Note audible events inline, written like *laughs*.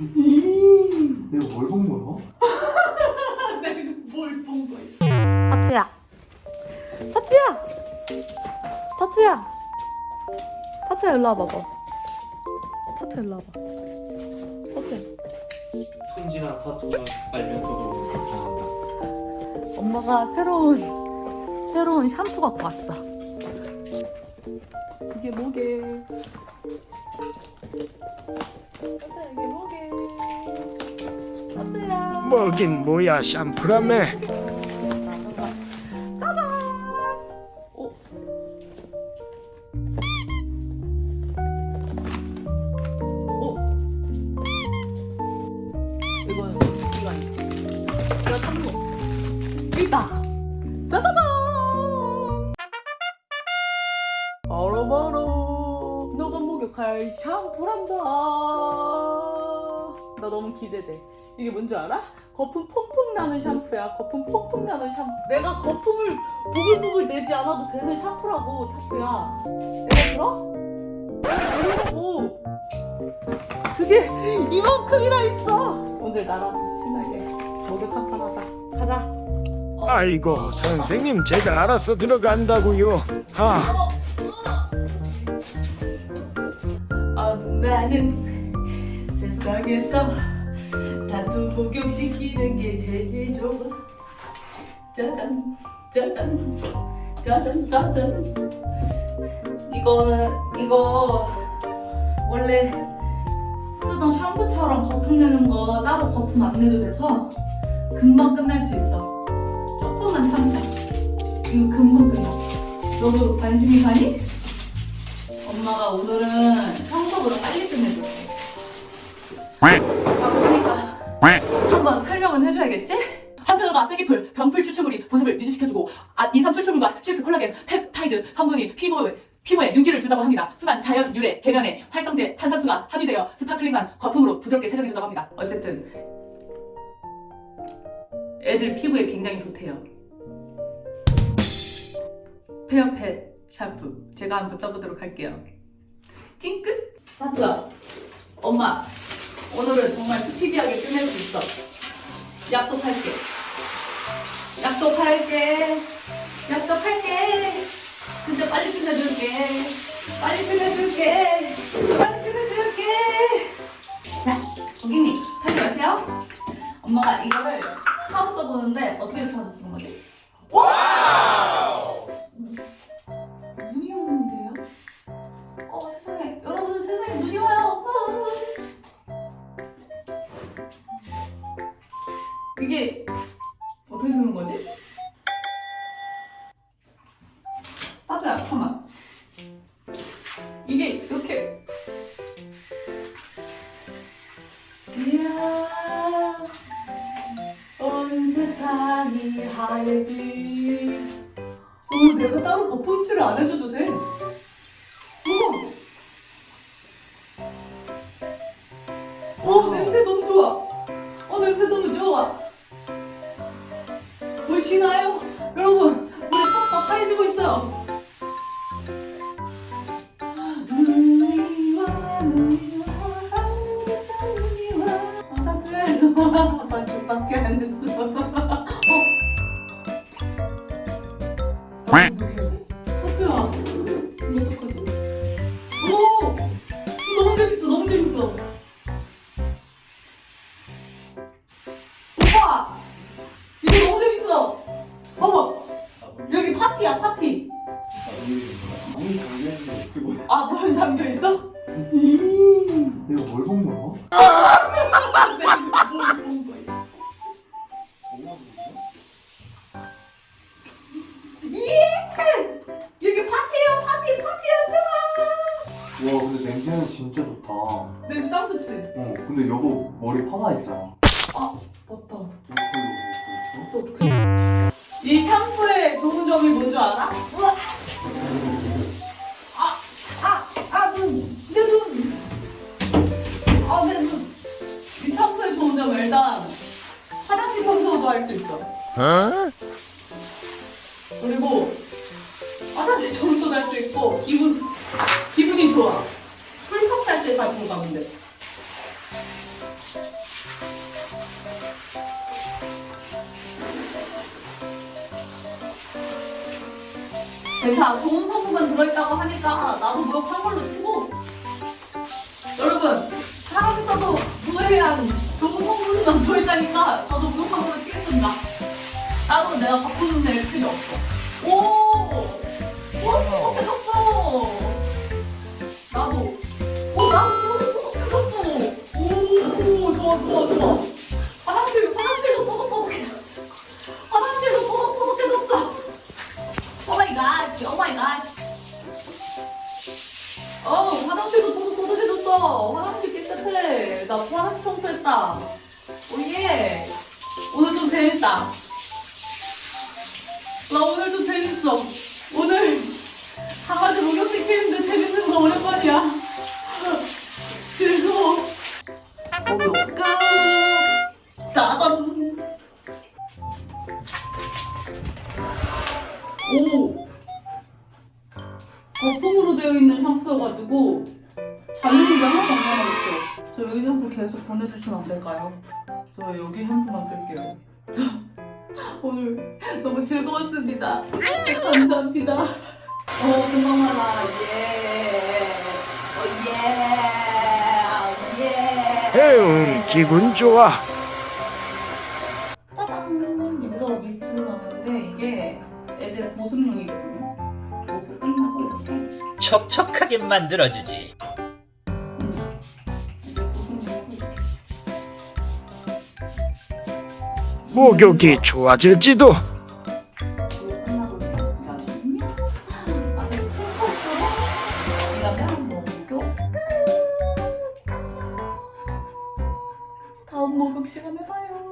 내가 뭘 본 거야? 내가 뭘 본 거야? 타투야. 타투야. 타투야. 타투야 일로 와봐봐. 타투야 일로 와봐. 타투야. 손지나 타투 알면서도 잘한다. 엄마가 새로운 새로운 샴푸 갖고 왔어. 이게 뭐게? 타투야 이게? 타투야. 뭐긴 뭐야 샴푸라며. 어. 어. 짜자잔. 바로바로 너가 목욕할 샴푸란다. 나 너무 기대돼. 이게 뭔지 알아? 거품 퐁퐁 나는 샴푸야. 거품 퐁퐁 나는 샴푸. 내가 거품을 부글부글 내지 않아도 되는 샴푸라고 타투야. 내가 들어? 아니라고. 그게 이만큼이나 있어. 오늘 나랑 신나게 목욕 한판 하자. 가자. 아이고 선생님 제가 알아서 들어간다고요 아 아, 나는 세상에서 타투 복용시키는 게 제일 좋아. 짜잔 짜잔 짜잔 짜잔. 이거는 이거 원래 쓰던 샴푸처럼 거품 내는 거 따로 거품 안 내도 돼서 금방 끝날 수 있어. 조금만 참자. 이거 금방 끝나. 너도 관심이 가니? 엄마가 오늘은 평소보다 빨리 끝내줄게. 한번 설명은 해줘야겠지? 한편으로 쐐기풀, 병풀 추출물이 보습을 유지시켜주고 아, 인삼 추출물과 실크 콜라겐, 펩타이드 성분이 피부에 피부에 윤기를 준다고 합니다. 순한 자연 유래 계면활성제 탄산수가 함유되어 sparkling한 거품으로 부드럽게 세정해준다고 합니다. 어쨌든 애들 피부에 굉장히 좋대요. 페어펫 샴푸 제가 한번 써보도록 할게요. 찡끗! 사투야 엄마 오늘은 정말 스피디하게 끝낼 수 있어. 약속할게. 약속할게. 약속할게. 진짜 빨리 끝내줄게. 빨리 끝내줄게. 빨리 끝내줄게. 이게 어떻게 쓰는 거지? 따주야 잠깐만 이게 이렇게 이야 온 세상이 하얘지 어, 내가 따로 거품칠을 안 해줘도 돼. 요. 아, 밖에 안 했어. 어. 하트야 어떡하지? 오! 너무 재밌어 너무 재밌어 아 문 잠겨 있어? 내가 뭘 본 거야? 내가 뭘본 거야 뭐가 보이지? 예! 여기 파티야 파티 파티야 와 근데 냄새는 진짜 좋다. 어 냄새 짱 좋지? 근데 여보 머리 파마 했잖아. 아 맞다 어떡해 이 샴푸의 좋은 점이 뭔 줄 알아? 아! 할 수 있어. 어? 그리고 화장실 청소도 할 수 있고 기분 기분이 좋아. 풀컵 할때 가지고 가면 돼. 괜찮아. 좋은 성분만 들어있다고 하니까 나도 뭐 무역 한 걸로 치고 여러분 사람 있어도 노력해야 좋은 성분만 들어있다니까 치겠습니다. 나도 내가 바꾸는 데 필요 없어. 오! 오, 소독해졌어! 나도. 오, 나도 소독해졌어! 오, 좋아, 좋아, 좋아. 오 마이 갓. 어. 화장실 깨끗해. 나 화장실 청소했다. 오예. 재밌다. 나 오늘 좀 재밌어. 오늘 강아지 목욕시키는데 재밌는 거 오랜만이야. *laughs* 즐거워. 목욕 끝. 짜잔. 오. 거품으로 되어 있는 샴푸여가지고 잔유물이 하나도 안 남아있어. 저 여기 샴푸 계속 보내주시면 안 될까요? 저 여기 샴푸만 쓸게요. 저 오늘 너무 즐거웠습니다. 감사합니다. 어, 금방 말라. 예. 어, 예. 예. 에휴 기분 좋아 짜잔! 여기서 미스트가 나오는데 이게 애들 보습용이거든요. 이렇게 끝나고 이렇게. 촉촉하게 만들어주지. 목욕이 좋아질지도 다음 목욕 시간에 봐요.